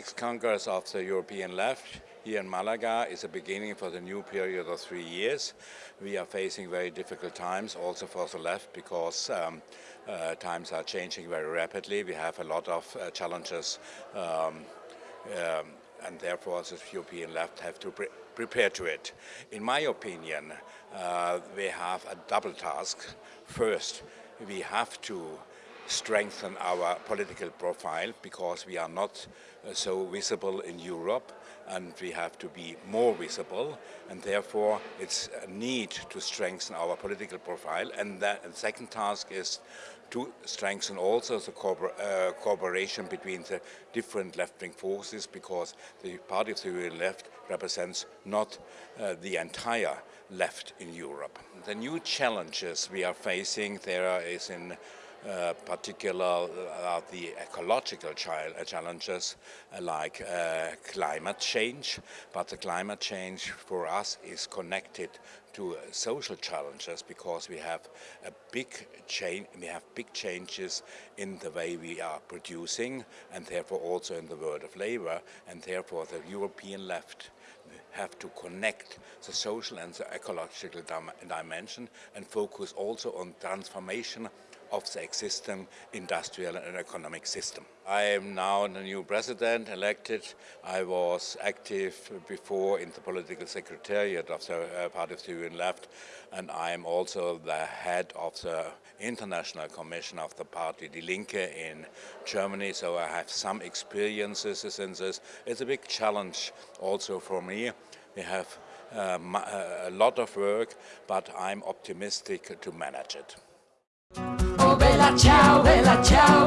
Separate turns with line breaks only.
sixth Congress of the European Left here in Malaga is a beginning for the new period of three years. We are facing very difficult times also for the left because um, uh, times are changing very rapidly. We have a lot of uh, challenges um, um, and therefore the European left have to pre prepare to it. In my opinion, uh, we have a double task. First, we have to strengthen our political profile because we are not uh, so visible in Europe and we have to be more visible and therefore it's a need to strengthen our political profile and the second task is to strengthen also the uh, cooperation between the different left-wing forces because the party of the left represents not uh, the entire left in Europe. The new challenges we are facing there is in uh, particular uh, the ecological uh, challenges uh, like climate change, but the climate change for us is connected to social challenges because we have a big change, we have big changes in the way we are producing and therefore also in the world of labor. And therefore the European left have to connect the social and the ecological dimension and focus also on transformation of the existing industrial and economic system. I am now the new president elected. I was active before in the political secretariat of the uh, Party of the European Left and I am also the head of the international commission of the party Die Linke in Germany, so I have some experiences in this. It's a big challenge also for me. We have uh, a lot of work, but I'm optimistic to manage it.
tchau.